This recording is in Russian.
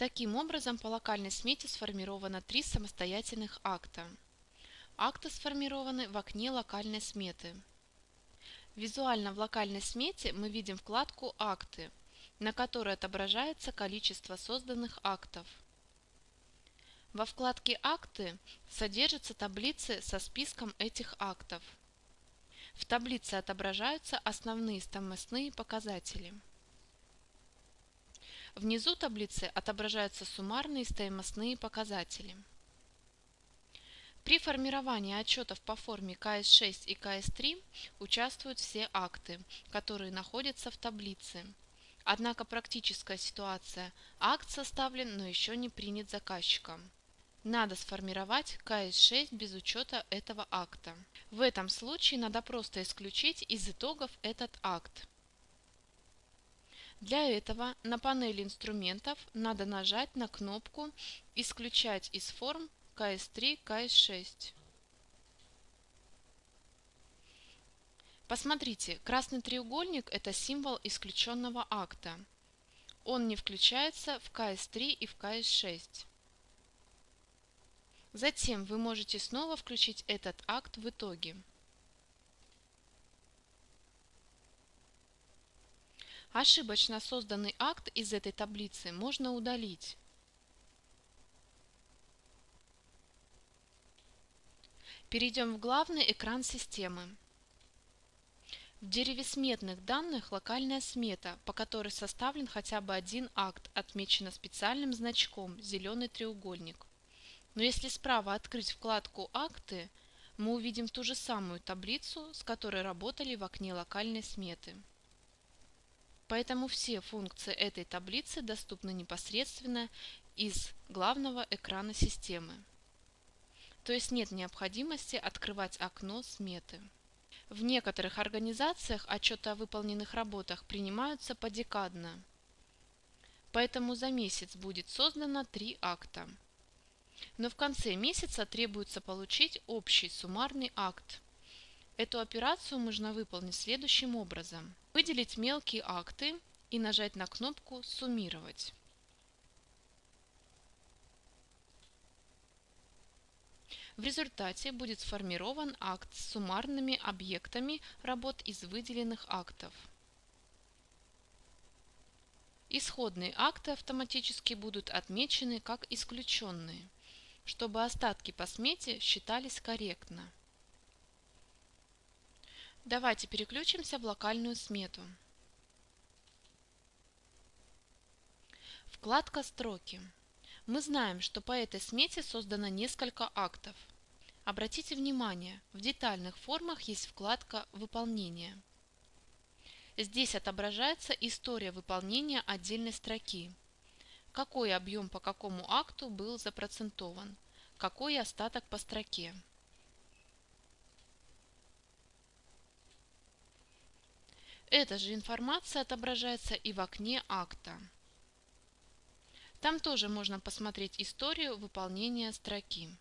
Таким образом, по локальной смете сформировано три самостоятельных акта. Акты сформированы в окне локальной сметы. Визуально в локальной смете мы видим вкладку «Акты», на которой отображается количество созданных актов. Во вкладке «Акты» содержатся таблицы со списком этих актов. В таблице отображаются основные стоимостные показатели. Внизу таблицы отображаются суммарные стоимостные показатели. При формировании отчетов по форме КС6 и КС3 участвуют все акты, которые находятся в таблице. Однако практическая ситуация – акт составлен, но еще не принят заказчиком. Надо сформировать КС6 без учета этого акта. В этом случае надо просто исключить из итогов этот акт. Для этого на панели инструментов надо нажать на кнопку «Исключать из форм КС3, КС6». Посмотрите, красный треугольник – это символ исключенного акта. Он не включается в КС3 и в КС6. Затем вы можете снова включить этот акт в итоге. Ошибочно созданный акт из этой таблицы можно удалить. Перейдем в главный экран системы. В дереве сметных данных локальная смета, по которой составлен хотя бы один акт, отмечена специальным значком «зеленый треугольник». Но если справа открыть вкладку «Акты», мы увидим ту же самую таблицу, с которой работали в окне локальной сметы. Поэтому все функции этой таблицы доступны непосредственно из главного экрана системы. То есть нет необходимости открывать окно сметы. В некоторых организациях отчеты о выполненных работах принимаются подекадно. Поэтому за месяц будет создано три акта. Но в конце месяца требуется получить общий суммарный акт. Эту операцию можно выполнить следующим образом. Выделить мелкие акты и нажать на кнопку «Суммировать». В результате будет сформирован акт с суммарными объектами работ из выделенных актов. Исходные акты автоматически будут отмечены как исключенные, чтобы остатки по смете считались корректно. Давайте переключимся в локальную смету. Вкладка «Строки». Мы знаем, что по этой смете создано несколько актов. Обратите внимание, в детальных формах есть вкладка «Выполнение». Здесь отображается история выполнения отдельной строки. Какой объем по какому акту был запроцентован, какой остаток по строке. Эта же информация отображается и в окне акта. Там тоже можно посмотреть историю выполнения строки.